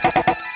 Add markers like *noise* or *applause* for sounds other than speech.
Gracias. *laughs*